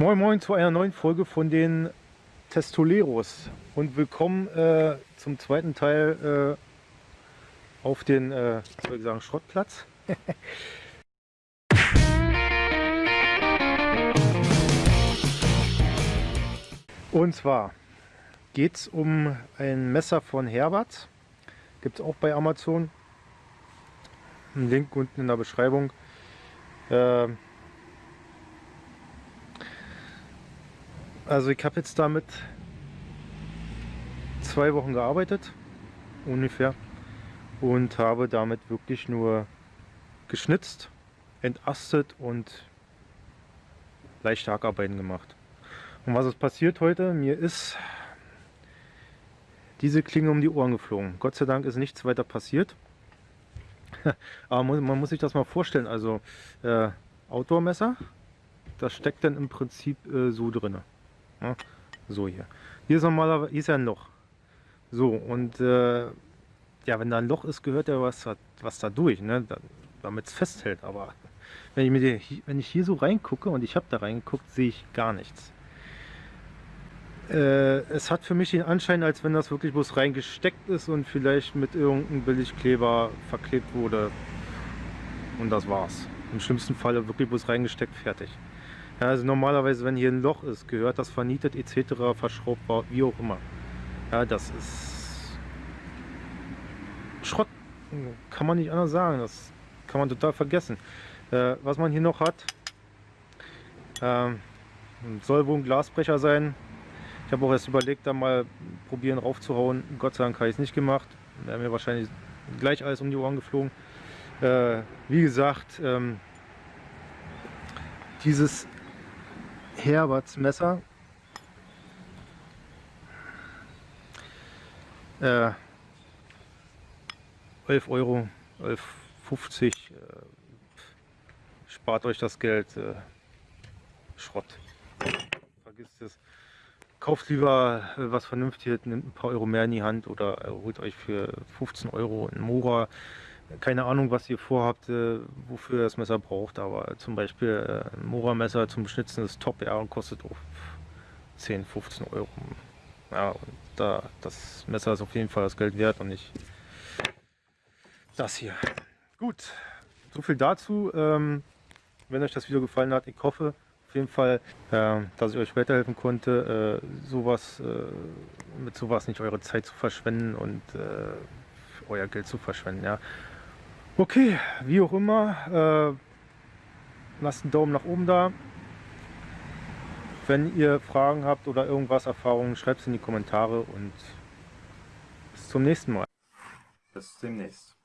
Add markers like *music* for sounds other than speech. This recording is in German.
Moin Moin zu einer neuen Folge von den Testoleros und willkommen äh, zum zweiten Teil äh, auf den, äh, soll ich sagen, Schrottplatz. *laughs* und zwar geht es um ein Messer von Herbert, gibt es auch bei Amazon. Ein Link unten in der Beschreibung. Äh, Also ich habe jetzt damit zwei Wochen gearbeitet, ungefähr, und habe damit wirklich nur geschnitzt, entastet und leichte Hackarbeiten gemacht. Und was ist passiert heute? Mir ist diese Klinge um die Ohren geflogen. Gott sei Dank ist nichts weiter passiert. *laughs* Aber man muss sich das mal vorstellen. Also äh, Outdoor-Messer, das steckt dann im Prinzip äh, so drinne. So hier. Hier ist normalerweise hier ist ja ein Loch. So, und äh, ja, wenn da ein Loch ist, gehört ja was, was da durch, ne? damit es festhält. Aber wenn ich, mir wenn ich hier so reingucke und ich habe da reingeguckt, sehe ich gar nichts. Äh, es hat für mich den Anschein, als wenn das wirklich bloß reingesteckt ist und vielleicht mit irgendeinem Billigkleber verklebt wurde. Und das war's. Im schlimmsten Falle wirklich bloß reingesteckt, fertig. Ja, also normalerweise, wenn hier ein Loch ist, gehört das vernietet etc., verschraubt, wie auch immer. Ja, das ist Schrott, kann man nicht anders sagen. Das kann man total vergessen. Äh, was man hier noch hat, äh, soll wohl ein Glasbrecher sein. Ich habe auch erst überlegt, da mal probieren raufzuhauen. Gott sei Dank habe ich es nicht gemacht. Wäre mir wahrscheinlich gleich alles um die Ohren geflogen. Äh, wie gesagt, ähm, dieses Herberts Messer. Äh, 11 Euro, 11,50 äh, spart euch das Geld. Äh, Schrott. Vergisst es. Kauft lieber äh, was Vernünftiges, nimmt ein paar Euro mehr in die Hand oder äh, holt euch für 15 Euro ein Mora keine Ahnung, was ihr vorhabt, äh, wofür ihr das Messer braucht, aber zum Beispiel äh, ein Mora-Messer zum Schnitzen ist top, ja, und kostet auch 10, 15 Euro. Ja, und da, das Messer ist auf jeden Fall das Geld wert und nicht das hier. Gut, so viel dazu. Ähm, wenn euch das Video gefallen hat, ich hoffe auf jeden Fall, äh, dass ich euch weiterhelfen konnte, äh, sowas, äh, mit sowas nicht eure Zeit zu verschwenden und äh, euer Geld zu verschwenden. Ja. Okay, wie auch immer, äh, lasst einen Daumen nach oben da. Wenn ihr Fragen habt oder irgendwas, Erfahrungen, schreibt es in die Kommentare und bis zum nächsten Mal. Bis demnächst.